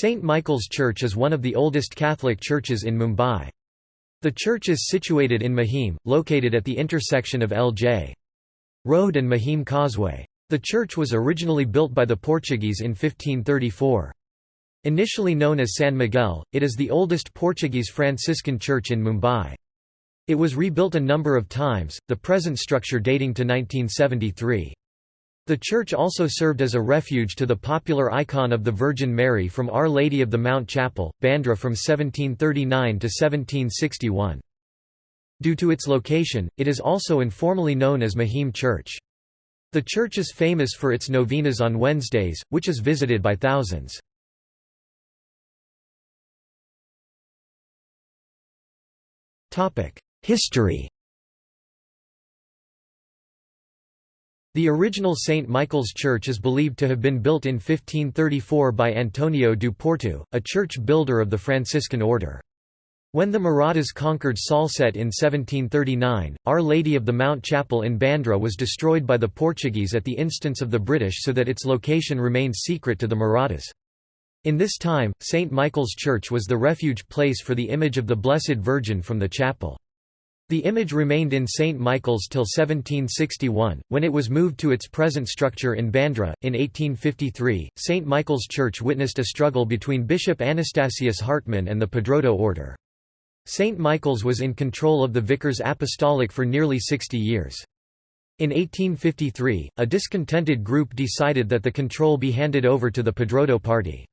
St. Michael's Church is one of the oldest Catholic churches in Mumbai. The church is situated in Mahim, located at the intersection of L.J. Road and Mahim Causeway. The church was originally built by the Portuguese in 1534. Initially known as San Miguel, it is the oldest Portuguese Franciscan church in Mumbai. It was rebuilt a number of times, the present structure dating to 1973. The church also served as a refuge to the popular icon of the Virgin Mary from Our Lady of the Mount Chapel, Bandra from 1739 to 1761. Due to its location, it is also informally known as Mahim Church. The church is famous for its novenas on Wednesdays, which is visited by thousands. History The original St. Michael's Church is believed to have been built in 1534 by Antonio do Porto, a church builder of the Franciscan order. When the Marathas conquered Salsette in 1739, Our Lady of the Mount Chapel in Bandra was destroyed by the Portuguese at the instance of the British so that its location remained secret to the Marathas. In this time, St. Michael's Church was the refuge place for the image of the Blessed Virgin from the chapel. The image remained in St. Michael's till 1761, when it was moved to its present structure in Bandra. In 1853, St. Michael's Church witnessed a struggle between Bishop Anastasius Hartmann and the Padroado order. St. Michael's was in control of the vicars apostolic for nearly 60 years. In 1853, a discontented group decided that the control be handed over to the Padroado party.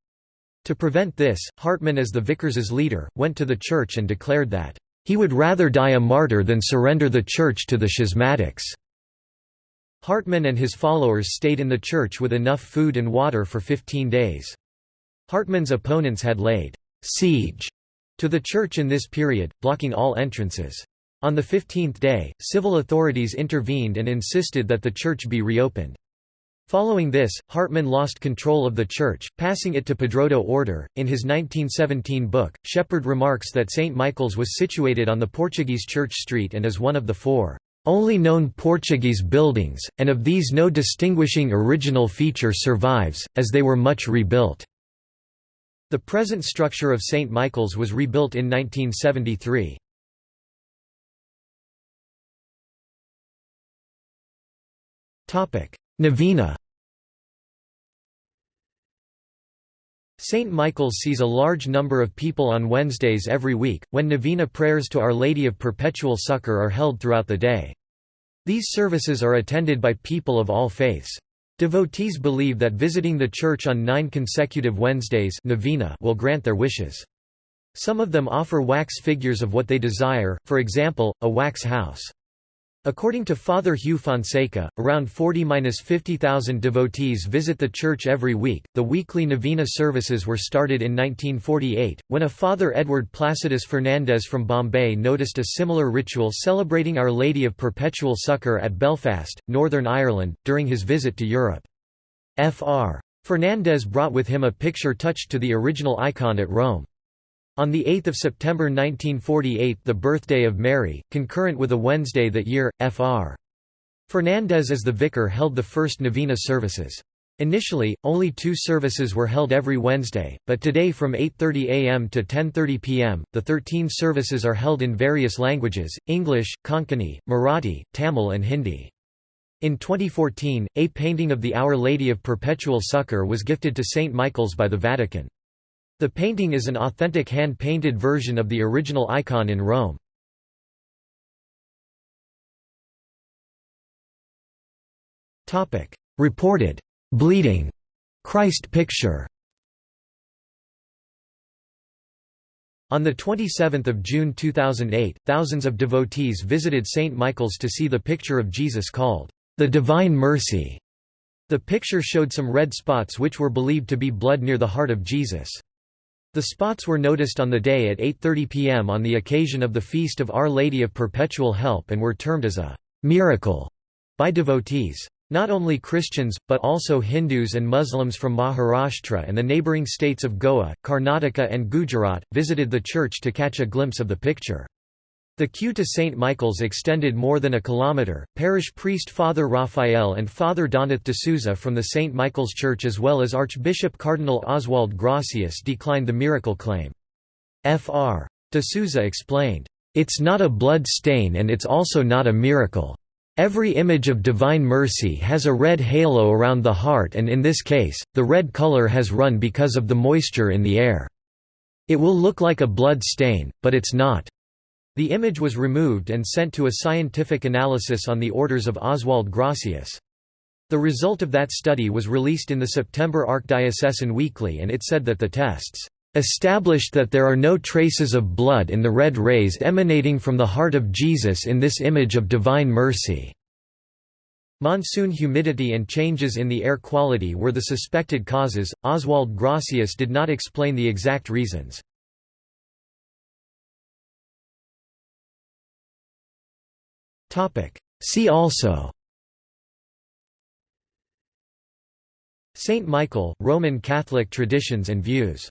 To prevent this, Hartmann as the vicars' leader, went to the church and declared that he would rather die a martyr than surrender the church to the schismatics. Hartmann and his followers stayed in the church with enough food and water for 15 days. Hartmann's opponents had laid siege to the church in this period, blocking all entrances. On the 15th day, civil authorities intervened and insisted that the church be reopened. Following this, Hartmann lost control of the church, passing it to Padroado order. In his 1917 book, Shepherd remarks that St. Michael's was situated on the Portuguese Church Street and is one of the four only known Portuguese buildings, and of these no distinguishing original feature survives, as they were much rebuilt. The present structure of St. Michael's was rebuilt in 1973. Topic: Novena St. Michael's sees a large number of people on Wednesdays every week, when novena prayers to Our Lady of Perpetual Succor are held throughout the day. These services are attended by people of all faiths. Devotees believe that visiting the church on nine consecutive Wednesdays novena will grant their wishes. Some of them offer wax figures of what they desire, for example, a wax house. According to Father Hugh Fonseca, around 40–50,000 devotees visit the church every week. The weekly novena services were started in 1948, when a Father Edward Placidus Fernandez from Bombay noticed a similar ritual celebrating Our Lady of Perpetual Succor at Belfast, Northern Ireland, during his visit to Europe. Fr. Fernandez brought with him a picture touched to the original icon at Rome. On 8 September 1948 the birthday of Mary, concurrent with a Wednesday that year, Fr. Fernandez as the vicar held the first novena services. Initially, only two services were held every Wednesday, but today from 8.30 am to 10.30 pm, the 13 services are held in various languages, English, Konkani, Marathi, Tamil and Hindi. In 2014, a painting of the Our Lady of Perpetual Succor was gifted to St. Michael's by the Vatican. The painting is an authentic hand-painted version of the original icon in Rome. Reported bleeding Christ picture On 27 June 2008, thousands of devotees visited St. Michael's to see the picture of Jesus called, "...the Divine Mercy". The picture showed some red spots which were believed to be blood near the heart of Jesus. The spots were noticed on the day at 8.30 pm on the occasion of the Feast of Our Lady of Perpetual Help and were termed as a «miracle» by devotees. Not only Christians, but also Hindus and Muslims from Maharashtra and the neighbouring states of Goa, Karnataka and Gujarat, visited the church to catch a glimpse of the picture. The queue to St. Michael's extended more than a kilometre. Parish priest Father Raphael and Father Donath de Souza from the St. Michael's Church, as well as Archbishop Cardinal Oswald Gracias, declined the miracle claim. Fr. De Souza explained, It's not a blood stain and it's also not a miracle. Every image of divine mercy has a red halo around the heart, and in this case, the red color has run because of the moisture in the air. It will look like a blood stain, but it's not. The image was removed and sent to a scientific analysis on the orders of Oswald Gracias. The result of that study was released in the September Archdiocesan Weekly and it said that the tests established that there are no traces of blood in the red rays emanating from the heart of Jesus in this image of divine mercy. Monsoon humidity and changes in the air quality were the suspected causes. Oswald Gracias did not explain the exact reasons. See also. Saint Michael, Roman Catholic traditions and views